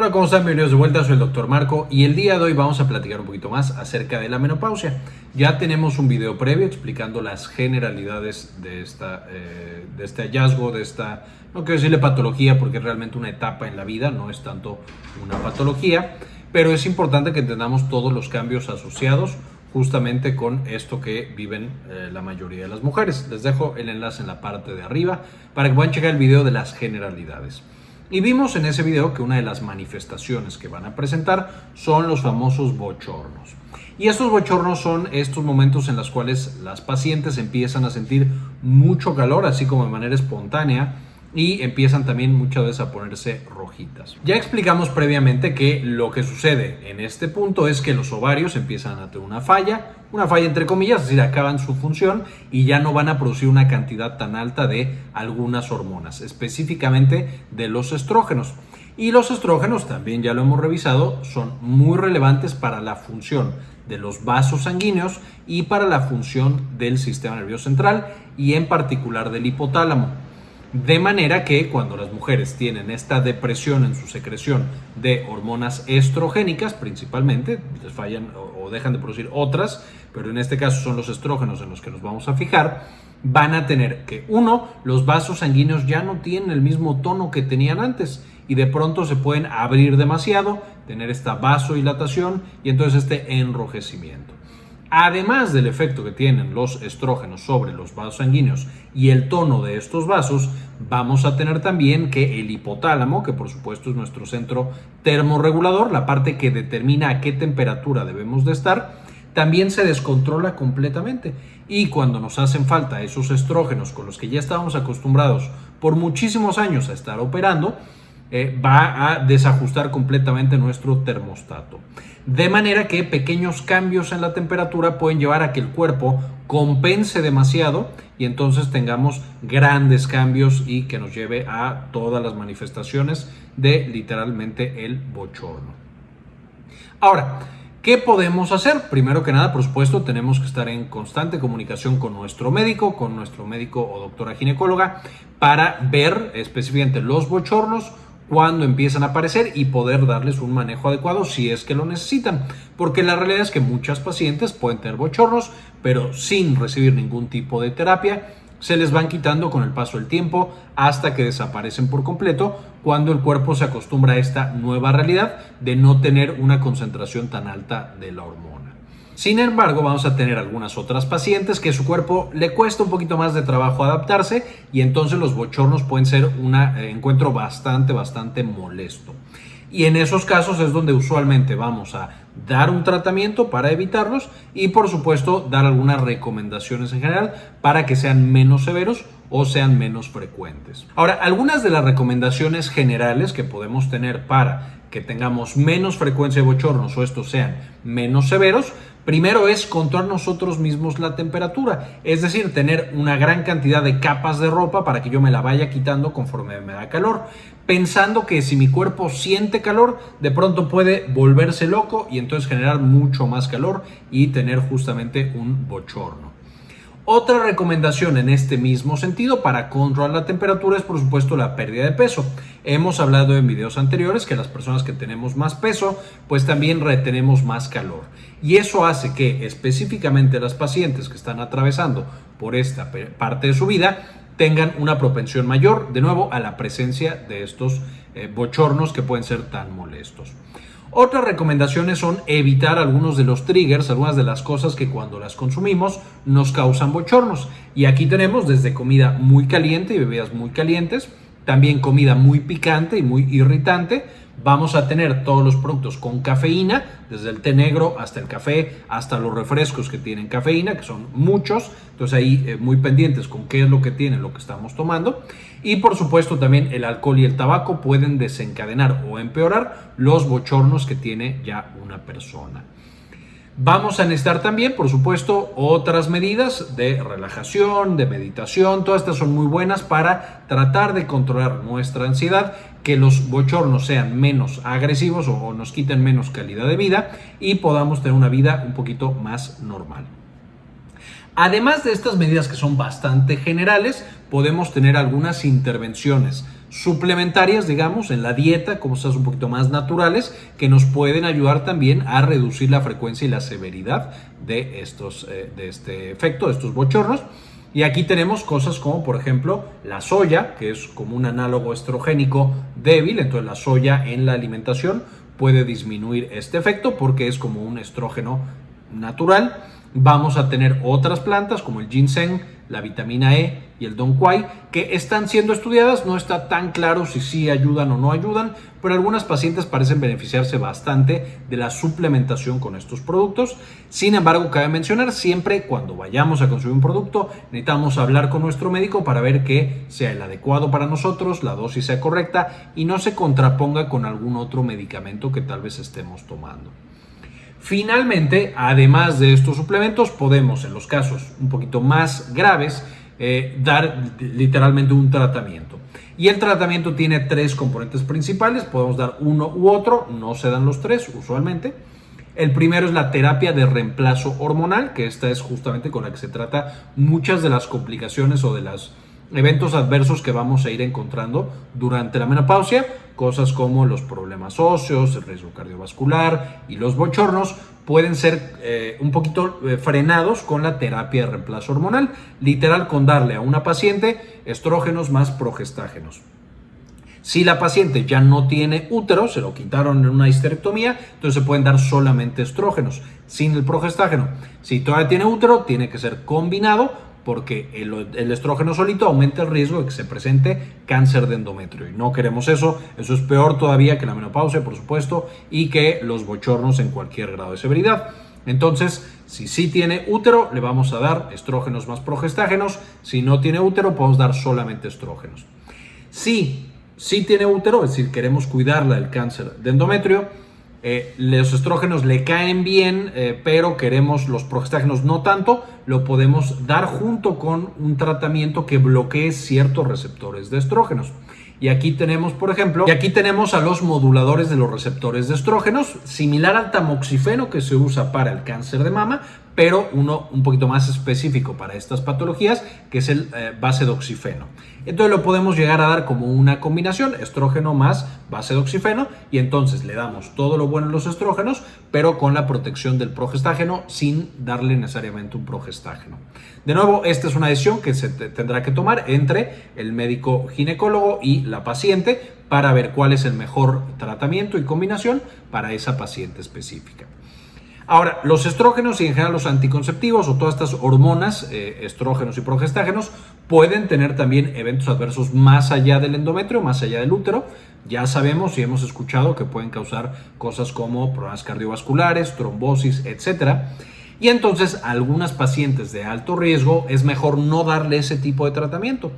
Hola, ¿cómo están? Bienvenidos de vuelta, soy el Dr. Marco y el día de hoy vamos a platicar un poquito más acerca de la menopausia. Ya tenemos un video previo explicando las generalidades de, esta, eh, de este hallazgo, de esta, no quiero decirle patología porque es realmente una etapa en la vida, no es tanto una patología, pero es importante que entendamos todos los cambios asociados justamente con esto que viven eh, la mayoría de las mujeres. Les dejo el enlace en la parte de arriba para que puedan checar el video de las generalidades. Y vimos en ese video que una de las manifestaciones que van a presentar son los famosos bochornos. Y estos bochornos son estos momentos en los cuales las pacientes empiezan a sentir mucho calor, así como de manera espontánea, y empiezan también muchas veces a ponerse rojitas. Ya explicamos previamente que lo que sucede en este punto es que los ovarios empiezan a tener una falla, una falla entre comillas, es decir, acaban su función y ya no van a producir una cantidad tan alta de algunas hormonas, específicamente de los estrógenos. Y los estrógenos, también ya lo hemos revisado, son muy relevantes para la función de los vasos sanguíneos y para la función del sistema nervioso central y en particular del hipotálamo. De manera que cuando las mujeres tienen esta depresión en su secreción de hormonas estrogénicas, principalmente, les fallan o dejan de producir otras, pero en este caso son los estrógenos en los que nos vamos a fijar, van a tener que, uno, los vasos sanguíneos ya no tienen el mismo tono que tenían antes y de pronto se pueden abrir demasiado, tener esta vasodilatación y entonces este enrojecimiento. Además del efecto que tienen los estrógenos sobre los vasos sanguíneos y el tono de estos vasos, vamos a tener también que el hipotálamo, que por supuesto es nuestro centro termorregulador, la parte que determina a qué temperatura debemos de estar, también se descontrola completamente. Y cuando nos hacen falta esos estrógenos con los que ya estábamos acostumbrados por muchísimos años a estar operando, eh, va a desajustar completamente nuestro termostato. De manera que pequeños cambios en la temperatura pueden llevar a que el cuerpo compense demasiado y entonces tengamos grandes cambios y que nos lleve a todas las manifestaciones de literalmente el bochorno. Ahora, ¿Qué podemos hacer? Primero que nada, por supuesto, tenemos que estar en constante comunicación con nuestro médico, con nuestro médico o doctora ginecóloga, para ver específicamente los bochornos, cuando empiezan a aparecer y poder darles un manejo adecuado si es que lo necesitan. Porque la realidad es que muchas pacientes pueden tener bochornos, pero sin recibir ningún tipo de terapia, se les van quitando con el paso del tiempo hasta que desaparecen por completo cuando el cuerpo se acostumbra a esta nueva realidad de no tener una concentración tan alta de la hormona. Sin embargo, vamos a tener algunas otras pacientes que su cuerpo le cuesta un poquito más de trabajo adaptarse y entonces los bochornos pueden ser un eh, encuentro bastante, bastante molesto. Y en esos casos es donde usualmente vamos a dar un tratamiento para evitarlos y por supuesto dar algunas recomendaciones en general para que sean menos severos o sean menos frecuentes. Ahora, algunas de las recomendaciones generales que podemos tener para que tengamos menos frecuencia de bochornos o estos sean menos severos, primero es controlar nosotros mismos la temperatura, es decir, tener una gran cantidad de capas de ropa para que yo me la vaya quitando conforme me da calor, pensando que si mi cuerpo siente calor, de pronto puede volverse loco y entonces generar mucho más calor y tener justamente un bochorno. Otra recomendación en este mismo sentido para controlar la temperatura es por supuesto la pérdida de peso. Hemos hablado en videos anteriores que las personas que tenemos más peso pues también retenemos más calor y eso hace que específicamente las pacientes que están atravesando por esta parte de su vida tengan una propensión mayor de nuevo a la presencia de estos eh, bochornos que pueden ser tan molestos. Otras recomendaciones son evitar algunos de los triggers, algunas de las cosas que cuando las consumimos nos causan bochornos. Y aquí tenemos desde comida muy caliente y bebidas muy calientes, también comida muy picante y muy irritante, vamos a tener todos los productos con cafeína, desde el té negro hasta el café, hasta los refrescos que tienen cafeína, que son muchos. Entonces ahí eh, muy pendientes con qué es lo que tiene lo que estamos tomando. Y por supuesto también el alcohol y el tabaco pueden desencadenar o empeorar los bochornos que tiene ya una persona. Vamos a necesitar también, por supuesto, otras medidas de relajación, de meditación. Todas estas son muy buenas para tratar de controlar nuestra ansiedad, que los bochornos sean menos agresivos o, nos quiten menos calidad de vida y podamos tener una vida un poquito más normal. Además de estas medidas que son bastante generales, podemos tener algunas intervenciones suplementarias, digamos, en la dieta, cosas un poquito más naturales, que nos pueden ayudar también a reducir la frecuencia y la severidad de, estos, eh, de este efecto, de estos bochornos. Y aquí tenemos cosas como, por ejemplo, la soya, que es como un análogo estrogénico débil, entonces la soya en la alimentación puede disminuir este efecto porque es como un estrógeno natural. Vamos a tener otras plantas como el ginseng, la vitamina E y el Don Quai, que están siendo estudiadas. No está tan claro si sí ayudan o no ayudan, pero algunas pacientes parecen beneficiarse bastante de la suplementación con estos productos. Sin embargo, cabe mencionar, siempre cuando vayamos a consumir un producto, necesitamos hablar con nuestro médico para ver que sea el adecuado para nosotros, la dosis sea correcta y no se contraponga con algún otro medicamento que tal vez estemos tomando. Finalmente, además de estos suplementos, podemos en los casos un poquito más graves eh, dar literalmente un tratamiento. Y el tratamiento tiene tres componentes principales, podemos dar uno u otro, no se dan los tres usualmente. El primero es la terapia de reemplazo hormonal, que esta es justamente con la que se trata muchas de las complicaciones o de los eventos adversos que vamos a ir encontrando durante la menopausia Cosas como los problemas óseos, el riesgo cardiovascular y los bochornos pueden ser eh, un poquito eh, frenados con la terapia de reemplazo hormonal, literal con darle a una paciente estrógenos más progestágenos. Si la paciente ya no tiene útero, se lo quitaron en una histerectomía, entonces se pueden dar solamente estrógenos sin el progestágeno. Si todavía tiene útero, tiene que ser combinado porque el, estrógeno solito aumenta el riesgo de que se presente cáncer de endometrio y no queremos eso, eso es peor todavía que la menopausia por supuesto y que los bochornos en cualquier grado de severidad. Entonces, si sí tiene útero, le vamos a dar estrógenos más progestágenos, si no tiene útero, podemos dar solamente estrógenos. Si sí tiene útero, es decir, queremos cuidarla del cáncer de endometrio, eh, los estrógenos le caen bien, eh, pero queremos los progestágenos no tanto, lo podemos dar junto con un tratamiento que bloquee ciertos receptores de estrógenos. Y aquí tenemos, por ejemplo, y aquí tenemos a los moduladores de los receptores de estrógenos, similar al tamoxifeno que se usa para el cáncer de mama, pero uno un poquito más específico para estas patologías, que es el eh, base de oxifeno. Entonces lo podemos llegar a dar como una combinación, estrógeno más base de oxifeno, y entonces le damos todo lo bueno en los estrógenos, pero con la protección del progestágeno sin darle necesariamente un progestágeno. De nuevo, esta es una decisión que se tendrá que tomar entre el médico ginecólogo y la paciente para ver cuál es el mejor tratamiento y combinación para esa paciente específica. Ahora, los estrógenos y en general los anticonceptivos o todas estas hormonas, eh, estrógenos y progestágenos, pueden tener también eventos adversos más allá del endometrio, más allá del útero. Ya sabemos y hemos escuchado que pueden causar cosas como problemas cardiovasculares, trombosis, etc. Y entonces a algunas pacientes de alto riesgo es mejor no darle ese tipo de tratamiento.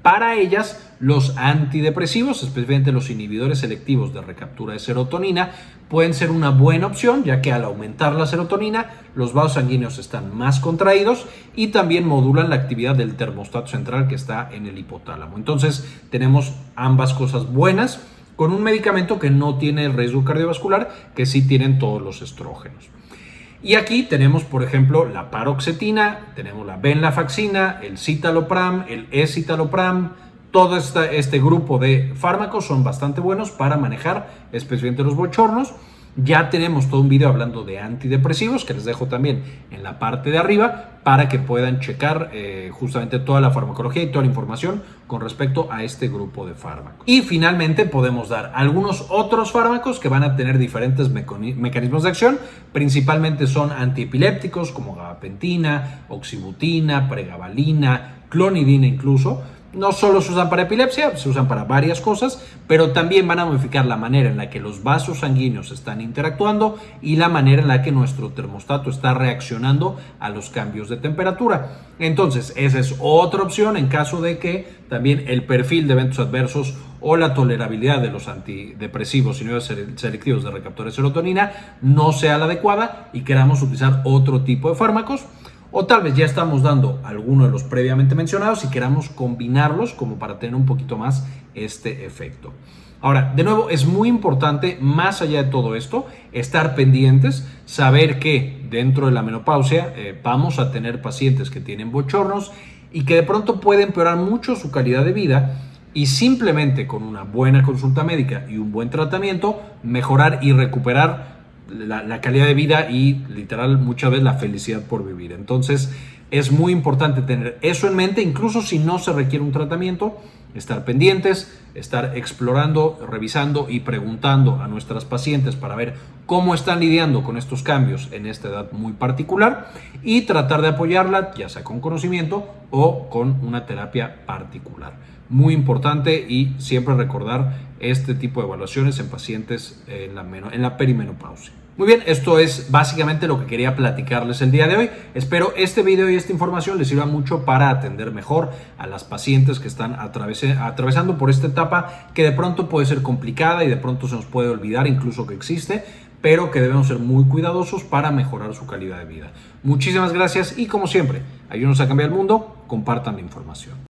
Para ellas, los antidepresivos, especialmente los inhibidores selectivos de recaptura de serotonina, pueden ser una buena opción, ya que al aumentar la serotonina, los vasos sanguíneos están más contraídos y también modulan la actividad del termostato central que está en el hipotálamo. Entonces, tenemos ambas cosas buenas con un medicamento que no tiene el riesgo cardiovascular, que sí tienen todos los estrógenos. Y aquí tenemos, por ejemplo, la paroxetina, tenemos la venlafaxina, el citalopram, el escitalopram. Todo este grupo de fármacos son bastante buenos para manejar especialmente los bochornos. Ya tenemos todo un video hablando de antidepresivos que les dejo también en la parte de arriba para que puedan checar eh, justamente toda la farmacología y toda la información con respecto a este grupo de fármacos. Y finalmente podemos dar algunos otros fármacos que van a tener diferentes mecanismos de acción. Principalmente son antiepilépticos como gabapentina, oxibutina, pregabalina, clonidina incluso no solo se usan para epilepsia, se usan para varias cosas, pero también van a modificar la manera en la que los vasos sanguíneos están interactuando y la manera en la que nuestro termostato está reaccionando a los cambios de temperatura. Entonces, esa es otra opción en caso de que también el perfil de eventos adversos o la tolerabilidad de los antidepresivos y selectivos de recaptura de serotonina no sea la adecuada y queramos utilizar otro tipo de fármacos. O tal vez ya estamos dando alguno de los previamente mencionados y queramos combinarlos como para tener un poquito más este efecto. Ahora, de nuevo, es muy importante, más allá de todo esto, estar pendientes, saber que dentro de la menopausia eh, vamos a tener pacientes que tienen bochornos y que de pronto puede empeorar mucho su calidad de vida y simplemente con una buena consulta médica y un buen tratamiento mejorar y recuperar la, calidad de vida y literal muchas veces la felicidad por vivir. Entonces es muy importante tener eso en mente, incluso si no se requiere un tratamiento, estar pendientes, estar explorando, revisando y preguntando a nuestras pacientes para ver cómo están lidiando con estos cambios en esta edad muy particular y tratar de apoyarla, ya sea con conocimiento o con una terapia particular. Muy importante y siempre recordar este tipo de evaluaciones en pacientes en la, en perimenopausia. Muy bien, esto es básicamente lo que quería platicarles el día de hoy. Espero este video y esta información les sirva mucho para atender mejor a las pacientes que están atravesando por esta etapa que de pronto puede ser complicada y de pronto se nos puede olvidar incluso que existe, pero que debemos ser muy cuidadosos para mejorar su calidad de vida. Muchísimas gracias y como siempre, ayúdenos a cambiar el mundo, compartan la información.